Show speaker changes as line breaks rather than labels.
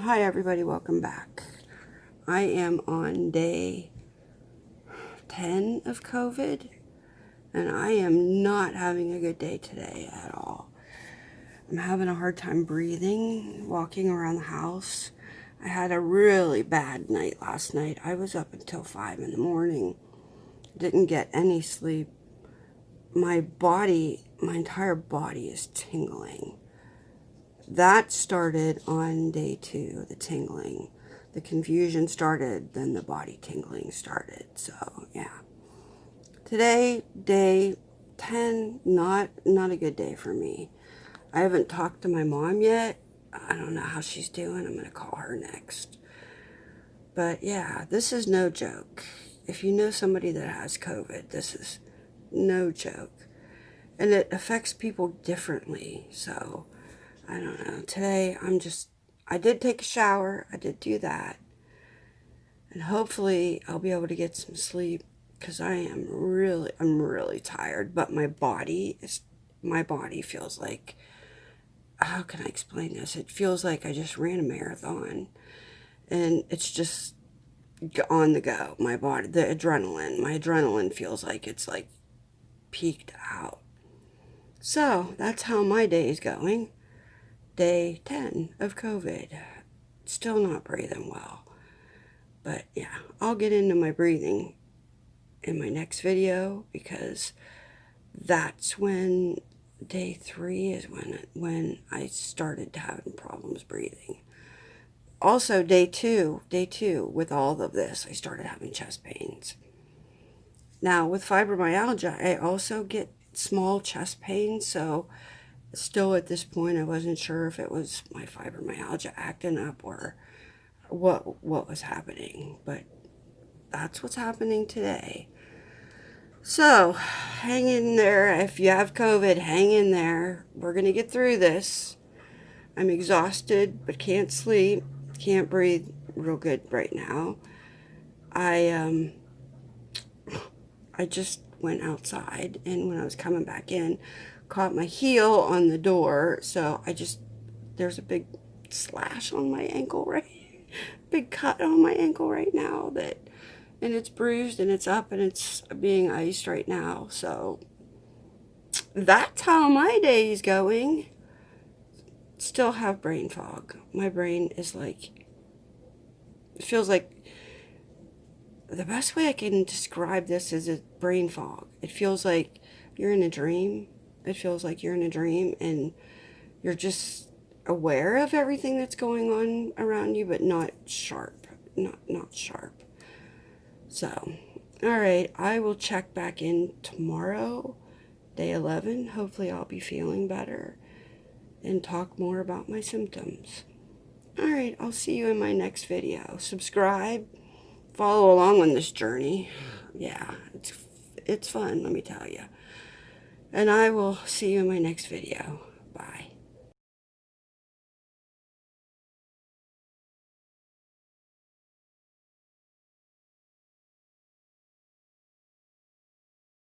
Hi everybody, welcome back. I am on day 10 of COVID and I am not having a good day today at all. I'm having a hard time breathing, walking around the house. I had a really bad night last night. I was up until 5 in the morning. Didn't get any sleep. My body, my entire body is tingling that started on day two, the tingling. The confusion started, then the body tingling started. So, yeah. Today, day 10, not, not a good day for me. I haven't talked to my mom yet. I don't know how she's doing. I'm going to call her next. But yeah, this is no joke. If you know somebody that has COVID, this is no joke. And it affects people differently. So, I don't know. Today, I'm just, I did take a shower. I did do that. And hopefully, I'll be able to get some sleep because I am really, I'm really tired. But my body is, my body feels like, how can I explain this? It feels like I just ran a marathon. And it's just on the go. My body, the adrenaline, my adrenaline feels like it's like peaked out. So that's how my day is going day 10 of COVID. Still not breathing well. But yeah, I'll get into my breathing in my next video because that's when day three is when when I started having problems breathing. Also, day two, day two, with all of this, I started having chest pains. Now, with fibromyalgia, I also get small chest pains, so still at this point, I wasn't sure if it was my fibromyalgia acting up or what what was happening, but that's what's happening today. So, hang in there. If you have COVID, hang in there. We're going to get through this. I'm exhausted, but can't sleep. Can't breathe real good right now. I, um, I just went outside, and when I was coming back in, caught my heel on the door. So I just, there's a big slash on my ankle right, big cut on my ankle right now that, and it's bruised and it's up and it's being iced right now. So that's how my day is going. Still have brain fog. My brain is like, it feels like the best way I can describe this is a brain fog. It feels like you're in a dream it feels like you're in a dream and you're just aware of everything that's going on around you, but not sharp. Not, not sharp. So, all right, I will check back in tomorrow, day 11. Hopefully I'll be feeling better and talk more about my symptoms. All right, I'll see you in my next video. Subscribe, follow along on this journey. Yeah, it's, it's fun, let me tell you. And I will see you in my next video.